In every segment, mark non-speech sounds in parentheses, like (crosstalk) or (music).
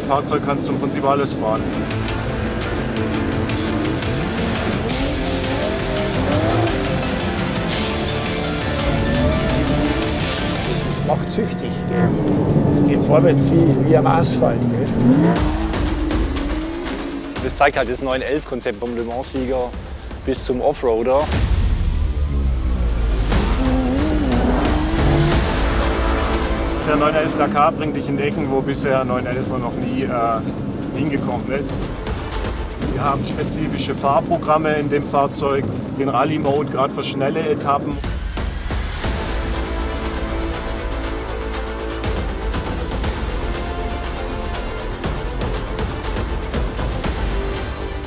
Fahrzeug kannst du im Prinzip alles fahren. Das macht süchtig. Es geht vorwärts wie, wie am Asphalt. Gell? Das zeigt halt das 911-Konzept vom Le Mans-Sieger bis zum Offroader. Der 911 Dakar bringt dich in Ecken, wo bisher 911 noch nie äh, hingekommen ist. Wir haben spezifische Fahrprogramme in dem Fahrzeug, den Rallye-Mode, gerade für schnelle Etappen.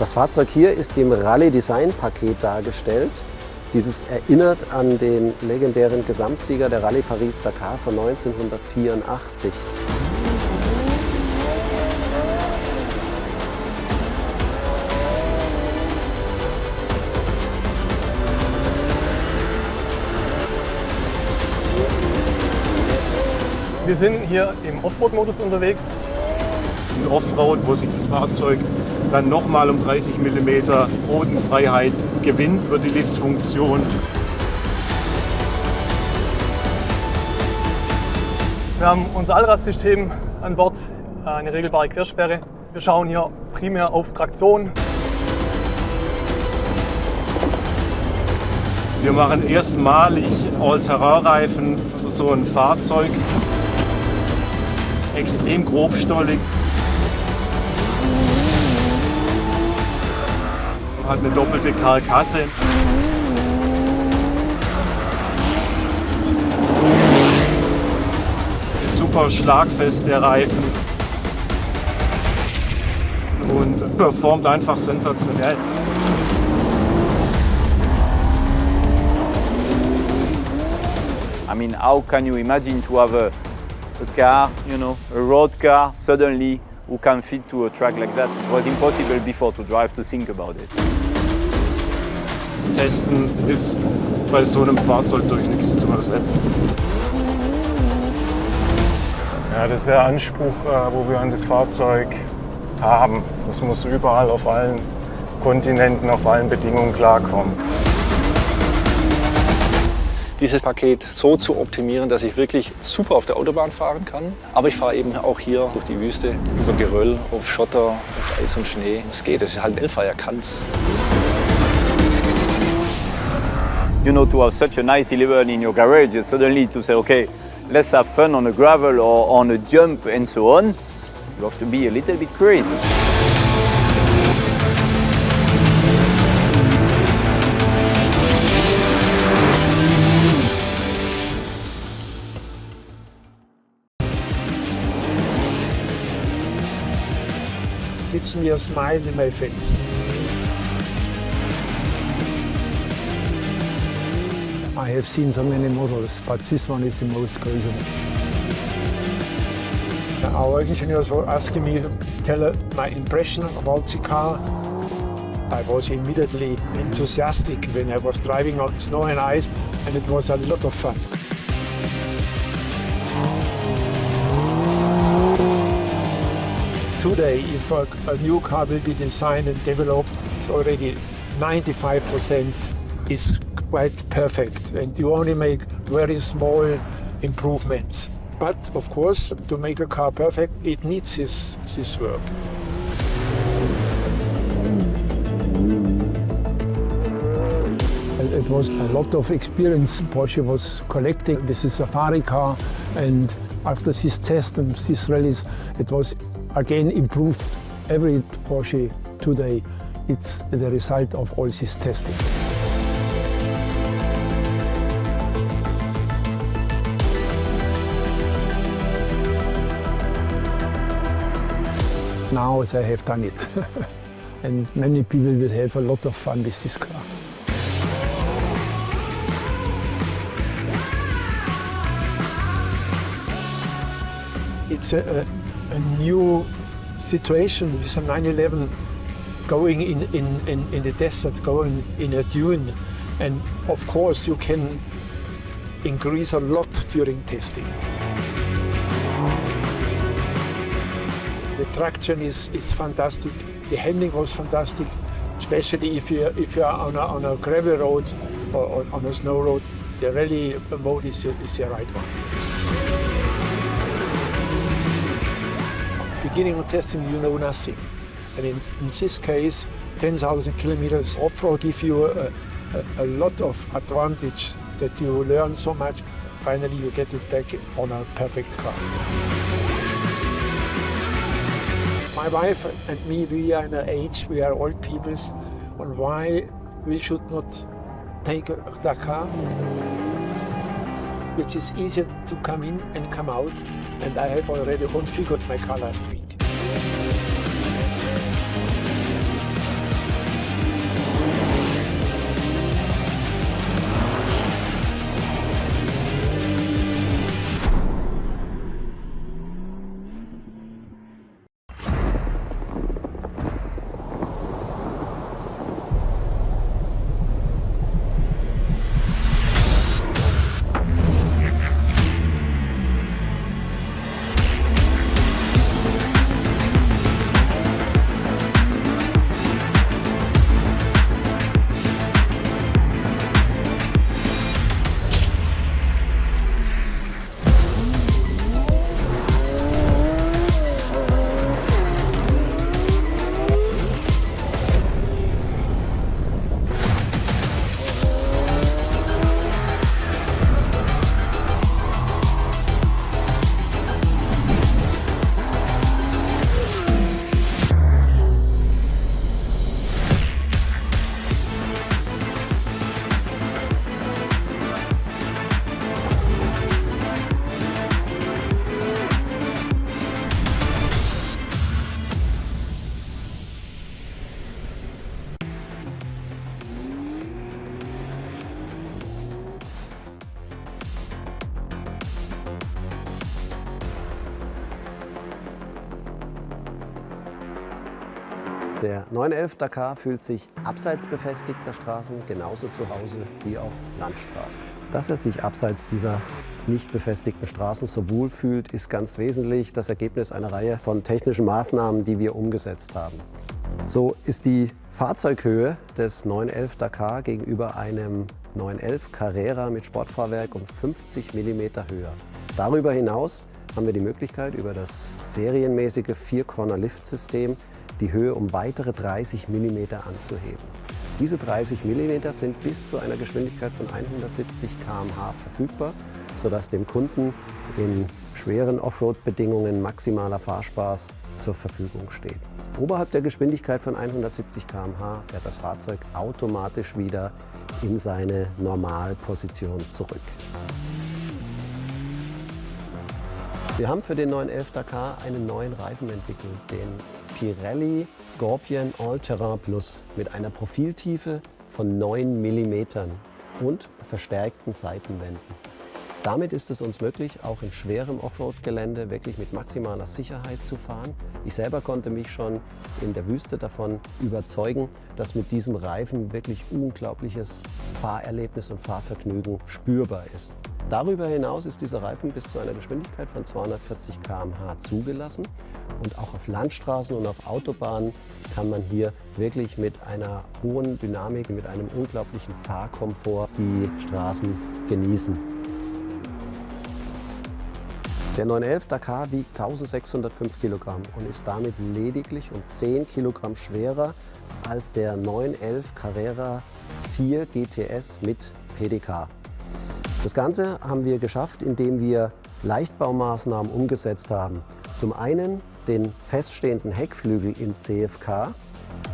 Das Fahrzeug hier ist im Rallye Design Paket dargestellt. Dieses erinnert an den legendären Gesamtsieger der Rallye Paris-Dakar von 1984. Wir sind hier im Offroad-Modus unterwegs. Ein Offroad, wo sich das Fahrzeug dann nochmal um 30 mm Bodenfreiheit gewinnt über die Liftfunktion. Wir haben unser Allradsystem an Bord, eine regelbare Quersperre. Wir schauen hier primär auf Traktion. Wir machen erstmalig All-Terrain-Reifen für so ein Fahrzeug. Extrem grobstollig. Hat eine doppelte Karkasse. Ist super schlagfest der Reifen. Und performt einfach sensationell. I mean, how can you imagine to have a, a car, you know, a road car suddenly who can fit to a track like that? It was impossible before to drive to think about it. Testen ist bei so einem Fahrzeug durch nichts zu ersetzen. Ja, das ist der Anspruch, äh, wo wir an das Fahrzeug haben. Das muss überall auf allen Kontinenten, auf allen Bedingungen klarkommen. Dieses Paket so zu optimieren, dass ich wirklich super auf der Autobahn fahren kann. Aber ich fahre eben auch hier durch die Wüste, über Geröll, auf Schotter, auf Eis und Schnee. Das geht, das ist halt ein Elfer, er kann's. You know, to have such a nice 11 in your garage, suddenly to say, okay, let's have fun on a gravel or on a jump and so on, you have to be a little bit crazy. Gives me a smile in my face. I have seen so many models, but this one is the most crazy. Our engineers were asking me to tell my impression about the car. I was immediately enthusiastic when I was driving on snow and ice, and it was a lot of fun. Today, if a, a new car will be designed and developed, it's already 95% is quite perfect, and you only make very small improvements. But of course, to make a car perfect, it needs this, this work. It was a lot of experience Porsche was collecting with the safari car and after this test and these rallies it was again improved every Porsche today. It's the result of all this testing. Now they have done it. (laughs) and many people will have a lot of fun with this car. It's a, a, a new situation with a 911 going in, in, in, in the desert, going in a dune. And of course you can increase a lot during testing. The traction is, is fantastic. The handling was fantastic, especially if you're, if you're on, a, on a gravel road or on a snow road. The rally mode is, is the right one. Beginning of testing, you know nothing. And in, in this case, 10,000 kilometers off-road give you a, a, a lot of advantage that you learn so much. Finally, you get it back on a perfect car. My wife and me, we are in an age, we are old people, and why we should not take a Dakar, which is easier to come in and come out, and I have already configured my car last week. Der 911 Dakar fühlt sich abseits befestigter Straßen genauso zu Hause wie auf Landstraßen. Dass er sich abseits dieser nicht befestigten Straßen so wohl fühlt, ist ganz wesentlich das Ergebnis einer Reihe von technischen Maßnahmen, die wir umgesetzt haben. So ist die Fahrzeughöhe des 911 Dakar gegenüber einem 911 Carrera mit Sportfahrwerk um 50 mm höher. Darüber hinaus haben wir die Möglichkeit, über das serienmäßige Vier-Corner-Lift-System die Höhe um weitere 30 mm anzuheben. Diese 30 mm sind bis zu einer Geschwindigkeit von 170 km/h verfügbar, sodass dem Kunden in schweren Offroad-Bedingungen maximaler Fahrspaß zur Verfügung steht. Oberhalb der Geschwindigkeit von 170 km/h fährt das Fahrzeug automatisch wieder in seine Normalposition zurück. Wir haben für den 911 Dakar einen neuen Reifen entwickelt, den Pirelli Scorpion All-Terrain Plus mit einer Profiltiefe von 9 mm und verstärkten Seitenwänden. Damit ist es uns möglich, auch in schwerem Offroad-Gelände wirklich mit maximaler Sicherheit zu fahren. Ich selber konnte mich schon in der Wüste davon überzeugen, dass mit diesem Reifen wirklich unglaubliches Fahrerlebnis und Fahrvergnügen spürbar ist. Darüber hinaus ist dieser Reifen bis zu einer Geschwindigkeit von 240 km/h zugelassen und auch auf Landstraßen und auf Autobahnen kann man hier wirklich mit einer hohen Dynamik, mit einem unglaublichen Fahrkomfort die Straßen genießen. Der 911 Dakar wiegt 1605 Kilogramm und ist damit lediglich um 10 Kilogramm schwerer als der 911 Carrera 4 GTS mit PDK. Das Ganze haben wir geschafft, indem wir Leichtbaumaßnahmen umgesetzt haben. Zum einen den feststehenden Heckflügel in CFK.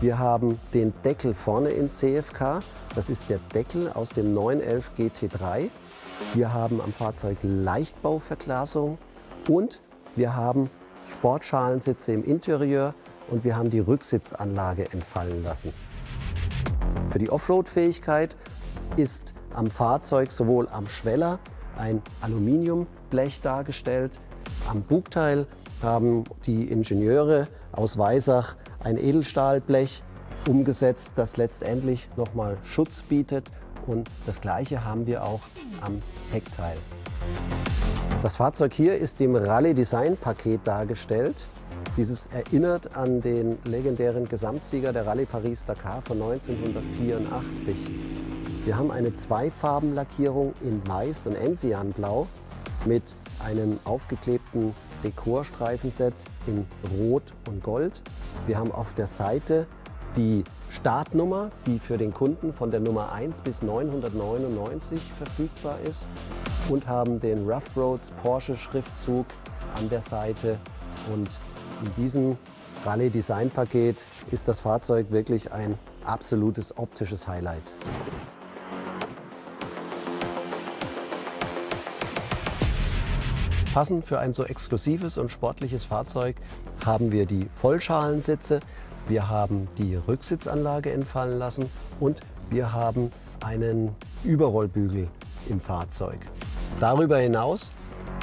Wir haben den Deckel vorne in CFK. Das ist der Deckel aus dem 911 GT3. Wir haben am Fahrzeug Leichtbauverglasung und wir haben Sportschalensitze im Interieur und wir haben die Rücksitzanlage entfallen lassen. Für die Offroad-Fähigkeit ist am Fahrzeug sowohl am Schweller ein Aluminiumblech dargestellt. Am Bugteil haben die Ingenieure aus Weisach ein Edelstahlblech umgesetzt, das letztendlich nochmal Schutz bietet. Und das Gleiche haben wir auch am Heckteil. Das Fahrzeug hier ist im Rallye Design Paket dargestellt. Dieses erinnert an den legendären Gesamtsieger der Rallye Paris-Dakar von 1984. Wir haben eine Zweifarbenlackierung in Weiß und Enzianblau mit einem aufgeklebten Dekorstreifenset in Rot und Gold. Wir haben auf der Seite die Startnummer, die für den Kunden von der Nummer 1 bis 999 verfügbar ist und haben den Rough Roads Porsche Schriftzug an der Seite und in diesem Rallye Design Paket ist das Fahrzeug wirklich ein absolutes optisches Highlight. Passend für ein so exklusives und sportliches Fahrzeug haben wir die Vollschalensitze, wir haben die Rücksitzanlage entfallen lassen und wir haben einen Überrollbügel im Fahrzeug. Darüber hinaus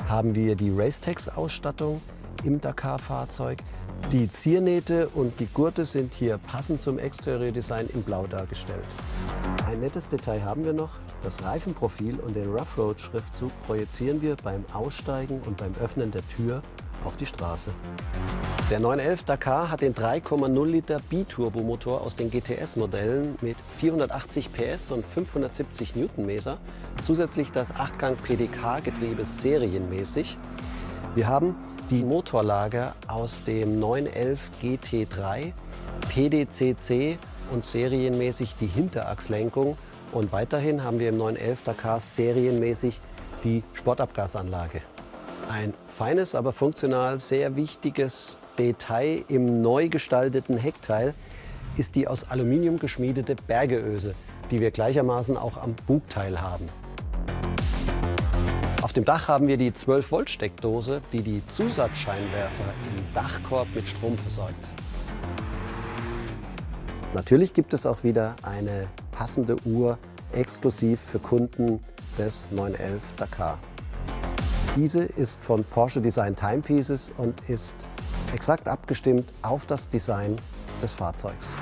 haben wir die Racetex-Ausstattung im Dakar-Fahrzeug. Die Ziernähte und die Gurte sind hier passend zum Exteriordesign in Blau dargestellt. Ein nettes Detail haben wir noch. Das Reifenprofil und den Rough Road Schriftzug projizieren wir beim Aussteigen und beim Öffnen der Tür auf die Straße. Der 911 Dakar hat den 3,0 Liter Biturbomotor aus den GTS-Modellen mit 480 PS und 570 Newtonmeter. Zusätzlich das 8-Gang PDK-Getriebe serienmäßig. Wir haben die Motorlager aus dem 911 GT3, PDCC und serienmäßig die Hinterachslenkung. Und weiterhin haben wir im 911 Dakar serienmäßig die Sportabgasanlage. Ein feines, aber funktional sehr wichtiges Detail im neu gestalteten Heckteil ist die aus Aluminium geschmiedete Bergeöse, die wir gleichermaßen auch am Bugteil haben. Auf dem Dach haben wir die 12 Volt Steckdose, die die Zusatzscheinwerfer im Dachkorb mit Strom versorgt. Natürlich gibt es auch wieder eine passende Uhr exklusiv für Kunden des 911 Dakar. Diese ist von Porsche Design Timepieces und ist exakt abgestimmt auf das Design des Fahrzeugs.